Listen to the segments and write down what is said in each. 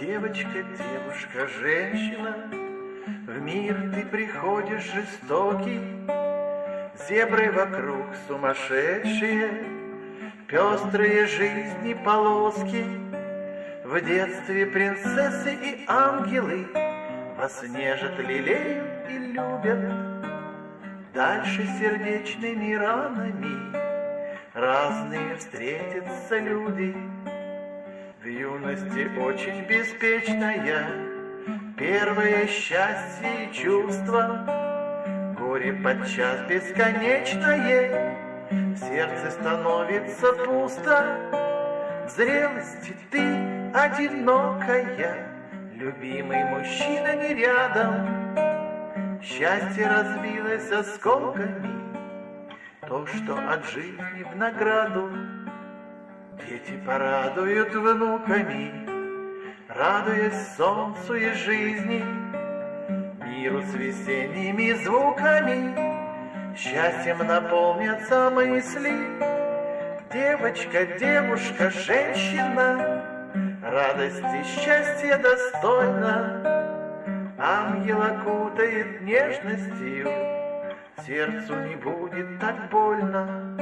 Девочка, девушка, женщина, В мир ты приходишь жестокий, Зебры вокруг сумасшедшие, Пестрые жизни полоски. В детстве принцессы и ангелы Вас нежат, лелеют и любят. Дальше сердечными ранами Разные встретятся люди — в юности очень беспечная, Первое счастье и чувство, Горе подчас бесконечное, В сердце становится пусто. Зрелости ты одинокая, Любимый мужчина не рядом, Счастье разбилось осколками, То, что от жизни в награду Дети порадуют внуками, Радуясь солнцу и жизни, Миру с весенними звуками, Счастьем наполнятся мысли. Девочка, девушка, женщина, Радости, счастья достойна, Ангел окутает нежностью, Сердцу не будет так больно.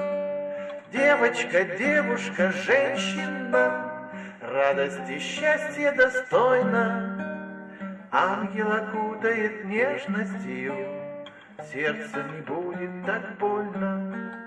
Девочка, девушка, женщина, Радость и счастье достойна. Ангел окутает нежностью, Сердце не будет так больно.